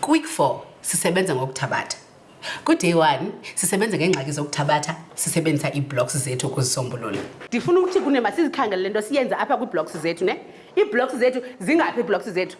Quick 4 sisebenza ngokuthabatha. Kwi-day 1 sisebenza ngeengxaki zokuthabatha sisebenzisa ii-blocks zethu ukuzisombulula. Ndifuna ukuthi kunema sizikhangelele nto siyenze apha kwii-blocks zethu ne. Ii-blocks zethu zingaphi ii-blocks zethu?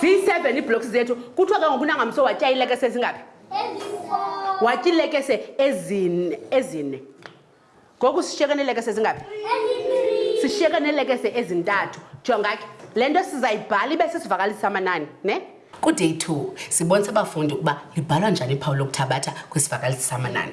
siyi-seven iibloks zethu kuthiwa ke ngoku nangamso watya ilekese ezingaphi watya ilekese ezine ezine ngoku sishiyeka neelekese ezingaphi sishiyeka neelekese ezintathu jonga ke le nto sizayibhala ibe sisivakalisa amanani ne kuday two sibonisa abafundi ukuba libhalwa njani iphawu lokuthabatha kwisivakalisi samanani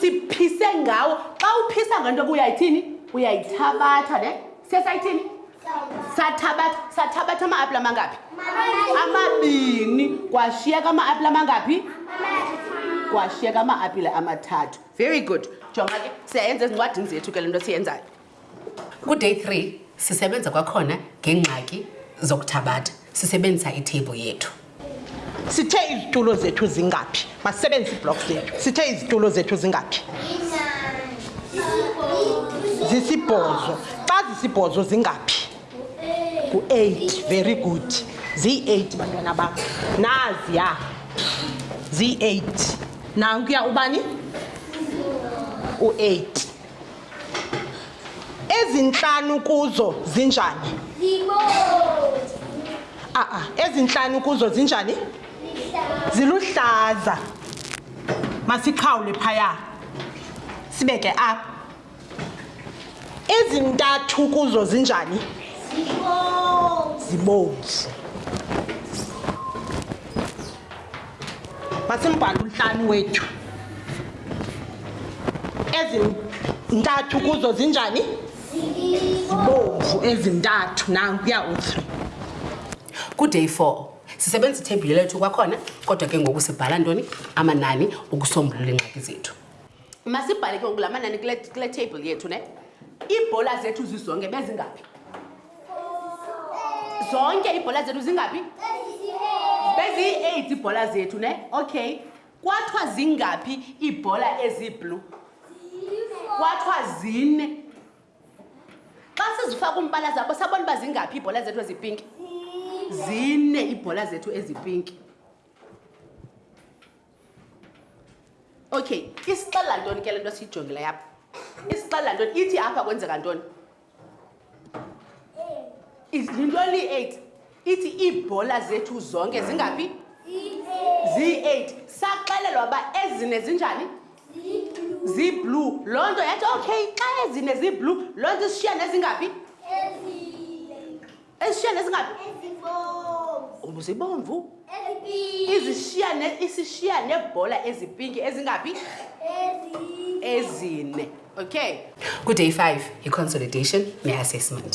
siphise ngawo xa uphisa ngento kuyayithini uyayithabatha ne sesayithini sathabatha sathabatha ama-apula amangaphi amabini kwashiyeka ama-apula amangaphi kwashiyeka ama-apile amathathu very good jonga ke siyayenza ezincwadini zethu ke le nto siyenzayo Kuday 3 sisebenza kwakhona ngeengxaki zokuthabatha sisebenzisa itable yethu. Sithe izitulo zethu zingaphi? Masisebenzise iblocks zethu. Sithe izitulo zethu zingaphi? Zisibhozo. Xa zisibhozo zingaphi? Ku-8. Very good. Ziyi-8 bantwana bam. Naziya. Ziyi-8. Nankuya ubani? U-8. ezintlanu kuzo zinjani a-a ezintlanu kuzo zinjani ziluhlaza masiqhawule phaya sibeke apha ezintathu kuzo zinjani zibomvu masimbhale untlani wethu ezintathu kuzo zinjani zibomvu ezintathu nankuya u-three kuday four sisebenza ithebhile lethu kwakhona kodwa ke ngoku sibhala ntoni amanani ukusombulula iingxaki zethu masibhale ke ngoku la manani kule table yethu ne iibhola zethu zizonke bezingaphi zonke iibhola zethu zingaphi beziyi-eight iibhola zethu ne okay kwathiwa zingaphi iibhola eziblue kwathiwa zine xa sizifaka umbala zabo sabona uba zingaphi iibhola zethu ezipinki zine iibhola zethu ezipinki okay isixelela ntoni ke le nto siyijongile yapha isixelela ntoni ithi apha kwenzeka ntoni yinto li-eight ithi iibhola zethu zonke zingaphi ziyi-eight saxelelwa uba ezine zinjani ziblue loo nto yathi okay xa ezine ziblue loo nto isishiya nezingaphi ezishiyane ezingabi zibomvu izishiyane isishiya nebhola ezipinki ezingaphi ezine okay kuday five yi-consolidation ne-assessment